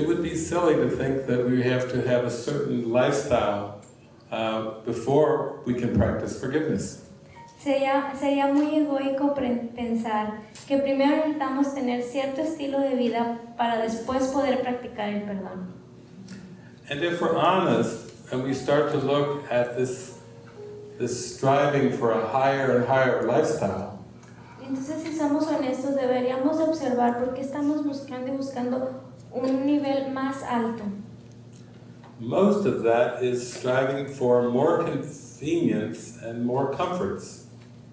it would be silly to think that we have to have a certain lifestyle uh, before we can practice forgiveness. Sería, sería muy egoico pensar que primero necesitamos tener cierto estilo de vida para después poder practicar el perdón. And if we're honest and we start to look at this, this striving for a higher and higher lifestyle, Entonces, si somos honestos, deberíamos de observar por qué estamos buscando y buscando un nivel más alto. most of that is striving for more convenience and more comforts.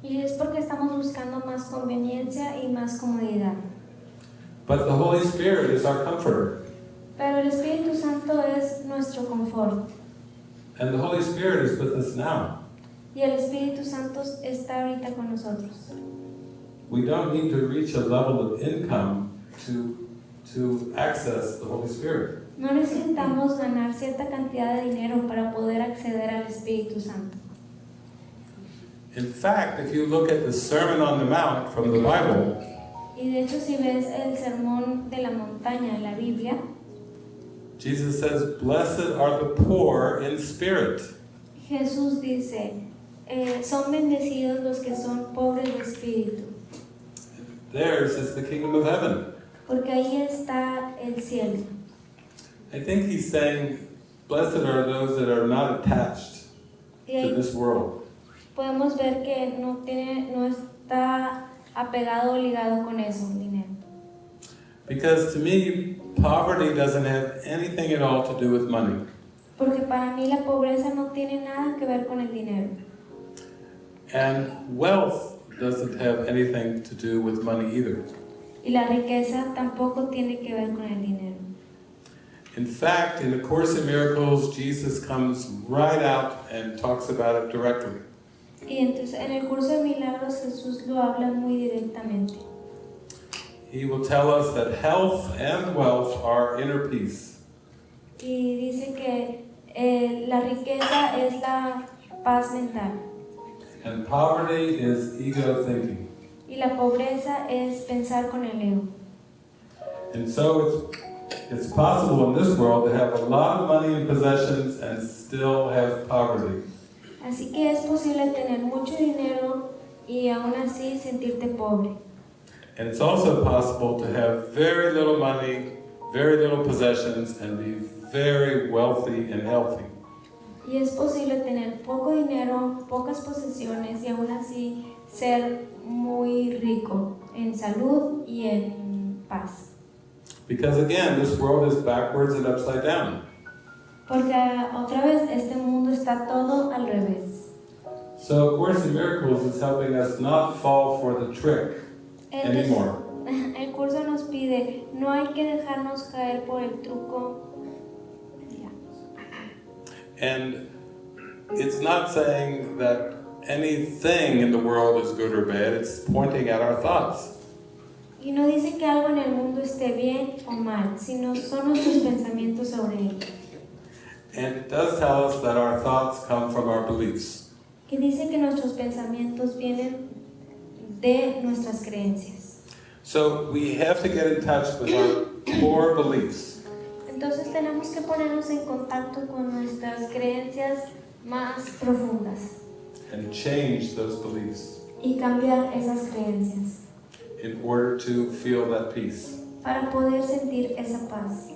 Y es porque estamos buscando más conveniencia y más comodidad. But the Holy Spirit is our comforter. Pero el Espíritu Santo es nuestro confort. And the Holy Spirit is with us now. Y el Espíritu Santo está ahorita con nosotros. We don't need to reach a level of income to, to access the Holy Spirit. No necesitamos ganar cierta cantidad de dinero para poder acceder al Espíritu Santo. In fact, if you look at the Sermon on the Mount from the Bible, Y de hecho, si ves el sermón de la montaña en la Biblia, Jesus says, Blessed are the poor in spirit. Jesús dice, eh, son bendecidos los que son pobres de espíritu, Theirs is the kingdom of heaven. Porque ahí está el cielo. I think he's saying, Blessed are those that are not attached to this world. podemos ver que no, tiene, no está apegado o ligado con eso, el dinero. Because to me, poverty doesn't have anything at all to do with money. Porque para mí la pobreza no tiene nada que ver con el dinero. And wealth doesn't have anything to do with money either. Y la riqueza tampoco tiene que ver con el dinero. In fact, in the Course in Miracles, Jesus comes right out and talks about it directly. Y entonces en el curso de milagros Jesús lo habla muy directamente. He will tell us that health and wealth are inner peace. Y dice que eh, la riqueza es la paz mental And poverty is ego thinking. Y la pobreza es pensar con el ego. And so it's, it's possible in this world to have a lot of money and possessions and still have poverty. Así que es posible tener mucho dinero y aún así sentirte pobre. And it's also possible to have very little money, very little possessions, and be very wealthy and healthy. Y es posible tener poco dinero, pocas posesiones y aún así ser muy rico en salud y en paz. Because again, this world is backwards and upside down. Porque otra vez este mundo está todo al revés. So, A Course in Miracles is helping us not fall for the trick Entonces, anymore. el curso nos pide, no hay que dejarnos caer por el truco. Ya. And it's not saying that anything in the world is good or bad, it's pointing at our thoughts. Y no dice que algo en el mundo esté bien o mal, sino son nuestros pensamientos sobre él. And it does tell us that our thoughts come from our beliefs. Que dice que nuestros pensamientos vienen de nuestras creencias. So we have to get in touch with our core beliefs. Entonces tenemos que ponernos en contacto con nuestras creencias más profundas and change those beliefs y cambiar esas creencias in order to feel that peace. para poder sentir esa paz.